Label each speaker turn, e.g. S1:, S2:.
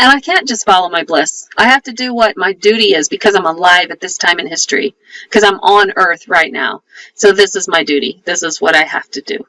S1: and I can't just follow my bliss. I have to do what my duty is because I'm alive at this time in history, because I'm on earth right now. So this is my duty. This is what I have to do.